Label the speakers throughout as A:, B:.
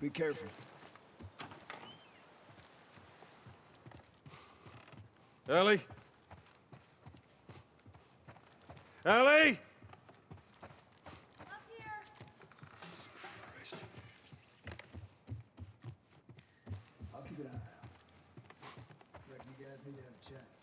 A: Be careful.
B: Ellie? Ellie? Christ.
A: I'll keep an eye out. Reckon you guys need to have a chat.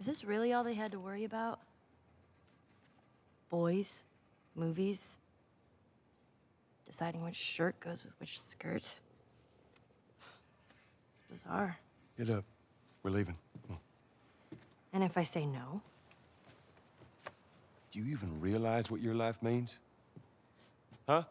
C: Is this really all they had to worry about? Boys, movies, deciding which shirt goes with which skirt. It's bizarre.
B: Get up. Uh, we're leaving. Hmm.
C: And if I say no?
B: Do you even realize what your life means? Huh?